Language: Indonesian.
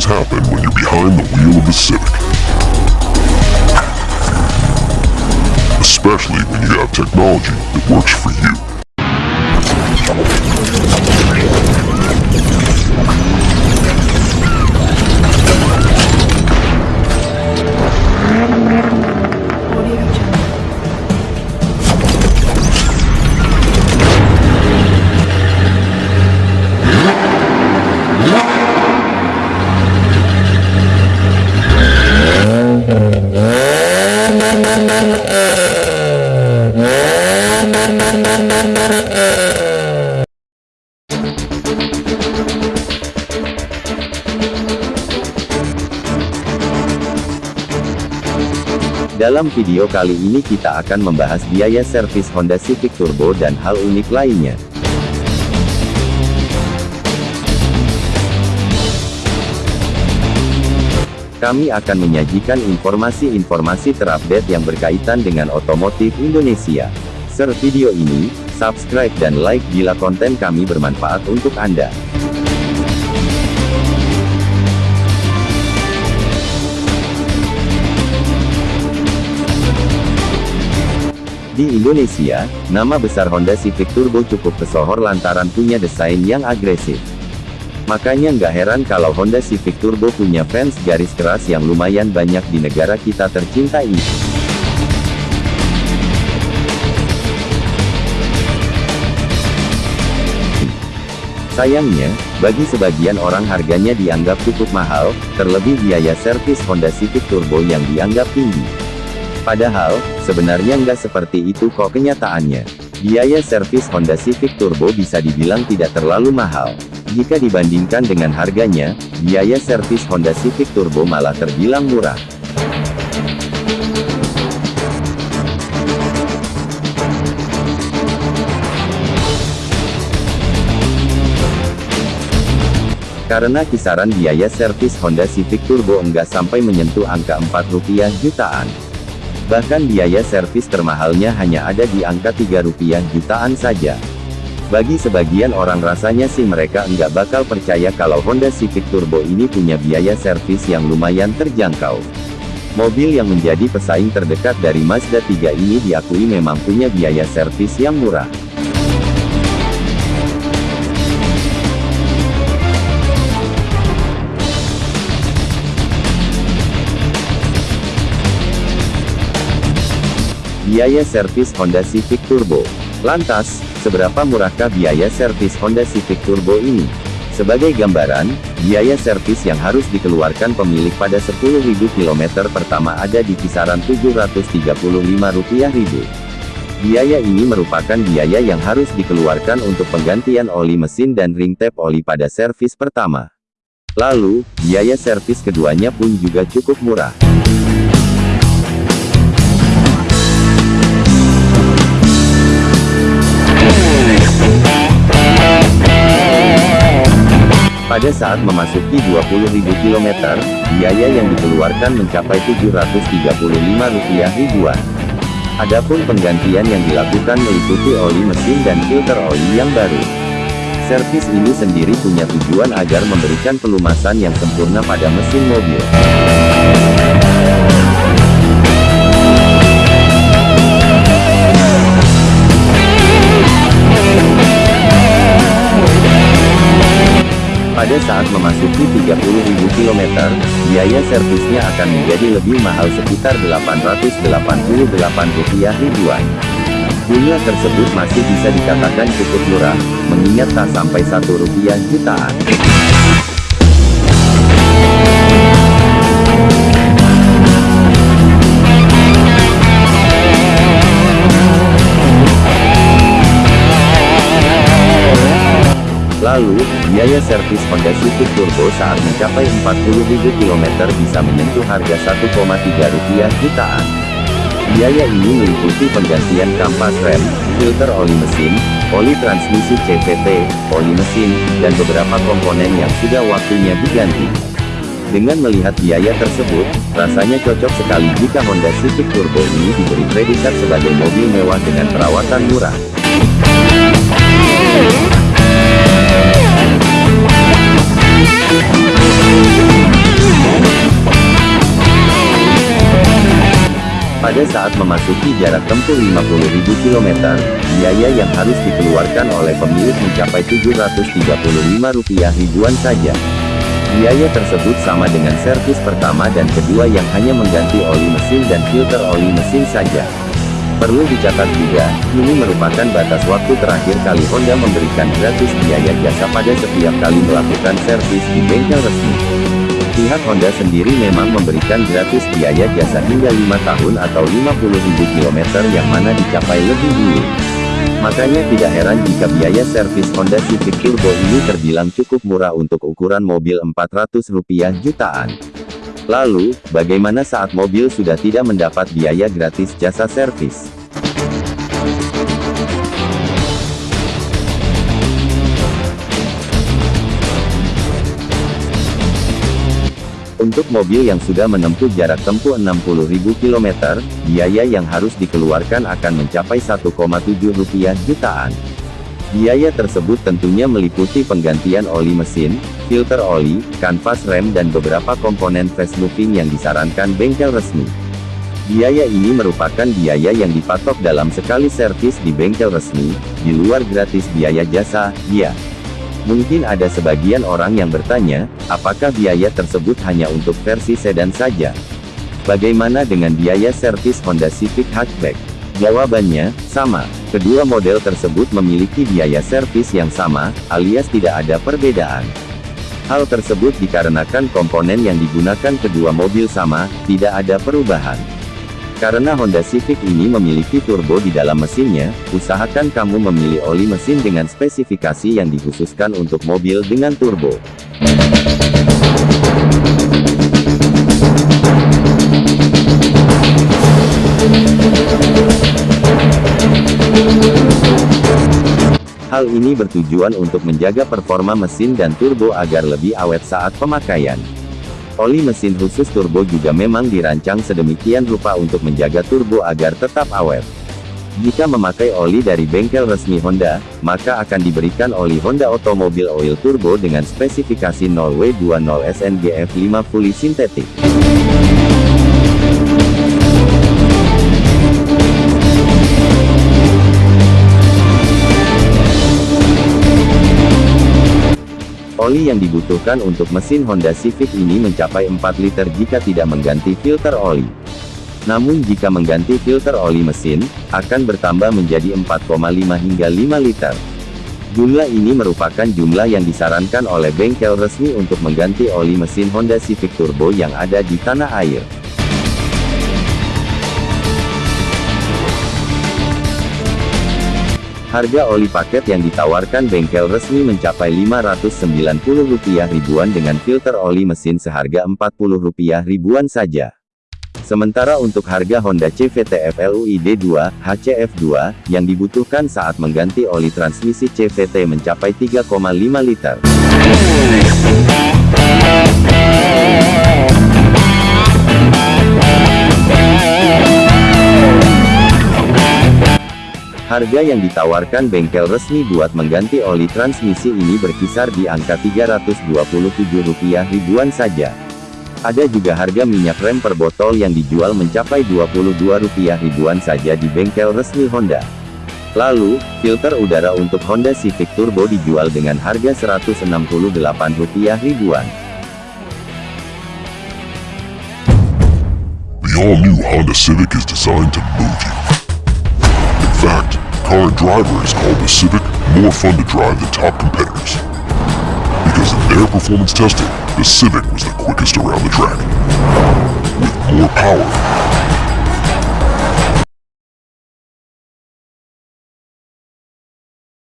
things happen when you're behind the wheel of a Civic. Especially when you have technology that works for you. Video kali ini kita akan membahas biaya servis Honda Civic Turbo dan hal unik lainnya. Kami akan menyajikan informasi-informasi terupdate yang berkaitan dengan otomotif Indonesia. Share video ini, subscribe dan like bila konten kami bermanfaat untuk Anda. Di Indonesia, nama besar Honda Civic Turbo cukup pesohor lantaran punya desain yang agresif. Makanya nggak heran kalau Honda Civic Turbo punya fans garis keras yang lumayan banyak di negara kita tercinta ini. Sayangnya, bagi sebagian orang harganya dianggap cukup mahal, terlebih biaya servis Honda Civic Turbo yang dianggap tinggi. Padahal, sebenarnya nggak seperti itu kok kenyataannya. Biaya servis Honda Civic Turbo bisa dibilang tidak terlalu mahal. Jika dibandingkan dengan harganya, biaya servis Honda Civic Turbo malah terbilang murah. Karena kisaran biaya servis Honda Civic Turbo enggak sampai menyentuh angka 4 rupiah jutaan. Bahkan biaya servis termahalnya hanya ada di angka 3 rupiah jutaan saja. Bagi sebagian orang rasanya sih mereka enggak bakal percaya kalau Honda Civic Turbo ini punya biaya servis yang lumayan terjangkau. Mobil yang menjadi pesaing terdekat dari Mazda 3 ini diakui memang punya biaya servis yang murah. Biaya servis Honda Civic Turbo. Lantas, seberapa murahkah biaya servis Honda Civic Turbo ini? Sebagai gambaran, biaya servis yang harus dikeluarkan pemilik pada 10.000 km pertama ada di kisaran Rp735.000. Biaya ini merupakan biaya yang harus dikeluarkan untuk penggantian oli mesin dan ring tap oli pada servis pertama. Lalu, biaya servis keduanya pun juga cukup murah. Pada saat memasuki 20.000 km, biaya yang dikeluarkan mencapai Rp735 ribuan. Adapun penggantian yang dilakukan meliputi oli mesin dan filter oli yang baru. Servis ini sendiri punya tujuan agar memberikan pelumasan yang sempurna pada mesin mobil. Biaya servisnya akan menjadi lebih mahal sekitar Rp888 ribuan. Bunga tersebut masih bisa dikatakan cukup murah, mengingat tak sampai Rp1 jutaan. Lalu, biaya servis Honda Civic Turbo saat mencapai 40.000 km bisa menyentuh harga 1,3 rupiah jutaan. Biaya ini meliputi penggantian kampas rem, filter oli mesin, oli transmisi CVT, oli mesin, dan beberapa komponen yang sudah waktunya diganti. Dengan melihat biaya tersebut, rasanya cocok sekali jika Honda Civic Turbo ini diberi predikat sebagai mobil mewah dengan perawatan murah. Pada saat memasuki jarak tempuh 50.000 km, biaya yang harus dikeluarkan oleh pemilik mencapai Rp735 ribuan saja. Biaya tersebut sama dengan servis pertama dan kedua yang hanya mengganti oli mesin dan filter oli mesin saja. Perlu dicatat juga, ini merupakan batas waktu terakhir kali Honda memberikan gratis biaya jasa pada setiap kali melakukan servis di bengkel resmi. Pihak Honda sendiri memang memberikan gratis biaya jasa hingga 5 tahun atau 50.000 km yang mana dicapai lebih dulu. Makanya tidak heran jika biaya servis Honda Civic Turbo ini terbilang cukup murah untuk ukuran mobil Rp400 jutaan. Lalu, bagaimana saat mobil sudah tidak mendapat biaya gratis jasa servis? Untuk mobil yang sudah menempuh jarak tempuh 60.000 km, biaya yang harus dikeluarkan akan mencapai 1,7 rupiah jutaan. Biaya tersebut tentunya meliputi penggantian oli mesin, filter oli, kanvas rem dan beberapa komponen fast-moving yang disarankan bengkel resmi. Biaya ini merupakan biaya yang dipatok dalam sekali servis di bengkel resmi, di luar gratis biaya jasa, ya. Mungkin ada sebagian orang yang bertanya, apakah biaya tersebut hanya untuk versi sedan saja? Bagaimana dengan biaya servis Honda Civic Hatchback? Jawabannya, sama. Kedua model tersebut memiliki biaya servis yang sama, alias tidak ada perbedaan. Hal tersebut dikarenakan komponen yang digunakan kedua mobil sama, tidak ada perubahan. Karena Honda Civic ini memiliki turbo di dalam mesinnya, usahakan kamu memilih oli mesin dengan spesifikasi yang dikhususkan untuk mobil dengan turbo. Hal ini bertujuan untuk menjaga performa mesin dan turbo agar lebih awet saat pemakaian. Oli mesin khusus turbo juga memang dirancang sedemikian rupa untuk menjaga turbo agar tetap awet. Jika memakai oli dari bengkel resmi Honda, maka akan diberikan oli Honda Automobile Oil Turbo dengan spesifikasi 0W20 SNGF5 fully synthetic. Oli yang dibutuhkan untuk mesin Honda Civic ini mencapai 4 liter jika tidak mengganti filter oli. Namun jika mengganti filter oli mesin, akan bertambah menjadi 4,5 hingga 5 liter. Jumlah ini merupakan jumlah yang disarankan oleh bengkel resmi untuk mengganti oli mesin Honda Civic Turbo yang ada di tanah air. Harga oli paket yang ditawarkan bengkel resmi mencapai Rp590 ribuan dengan filter oli mesin seharga Rp40 ribuan saja. Sementara untuk harga Honda CVT FLUID 2, HCF2, yang dibutuhkan saat mengganti oli transmisi CVT mencapai 3,5 liter. Harga yang ditawarkan bengkel resmi buat mengganti oli transmisi ini berkisar di angka Rp327 ribuan saja. Ada juga harga minyak rem per botol yang dijual mencapai Rp22 ribuan saja di bengkel resmi Honda. Lalu, filter udara untuk Honda Civic Turbo dijual dengan harga Rp168 ribuan. The all-new Honda Civic is designed to move you. Current driver has called the Civic more fun to drive than top competitors. Because in their performance testing, the Civic was the quickest around the track. With more power,